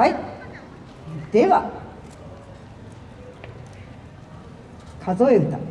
はい。では数え歌。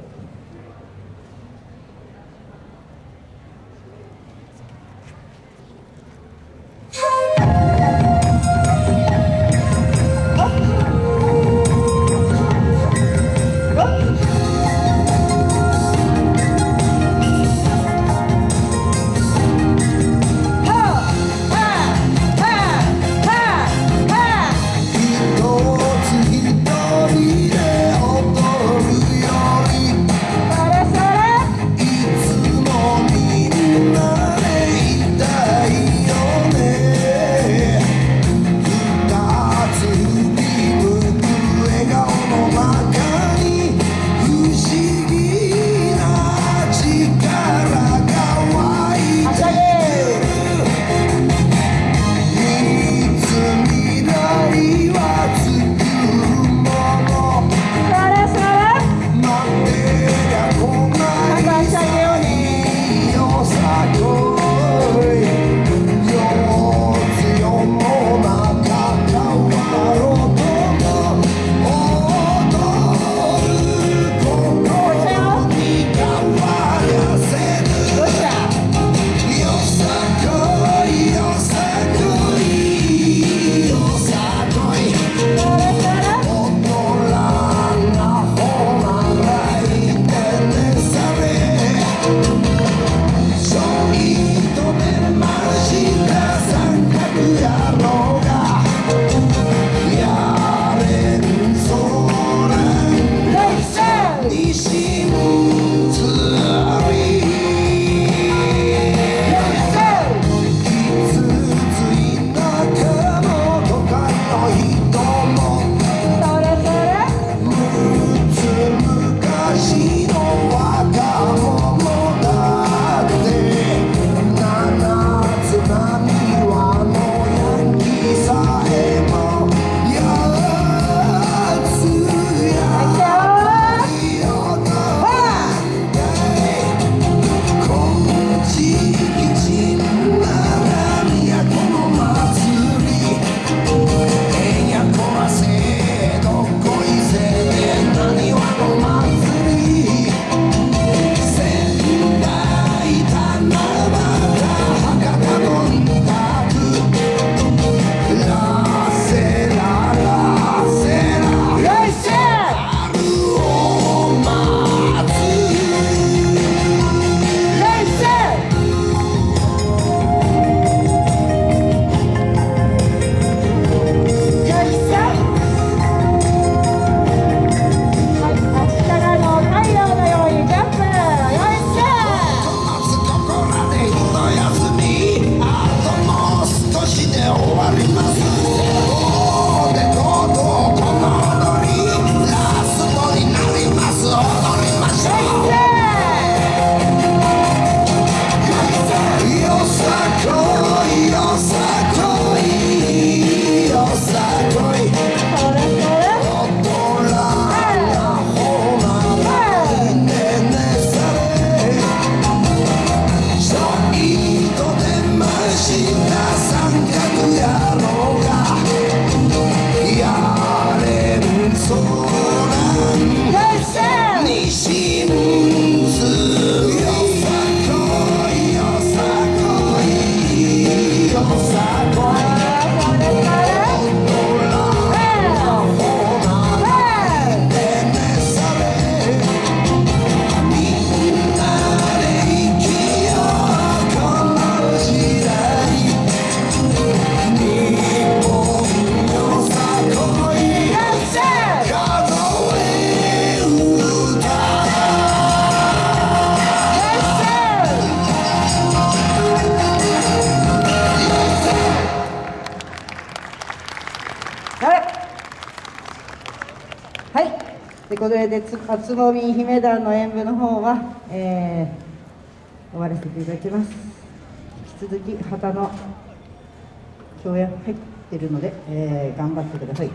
でこれでつつぼみ姫団の演舞の方は、えー、終わらせていただきます。引き続き旗の共演入ってるので、えー、頑張ってください。